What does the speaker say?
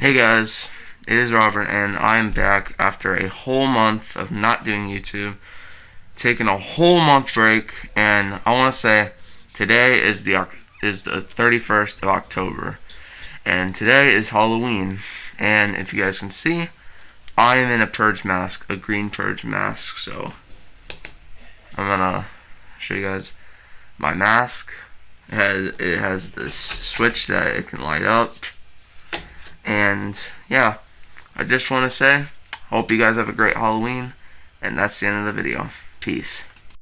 Hey guys, it is Robert, and I'm back after a whole month of not doing YouTube, taking a whole month break, and I want to say today is the is the 31st of October, and today is Halloween, and if you guys can see, I am in a purge mask, a green purge mask, so I'm gonna show you guys my mask. It has, it has this switch that it can light up and yeah, I just want to say, hope you guys have a great Halloween. And that's the end of the video. Peace.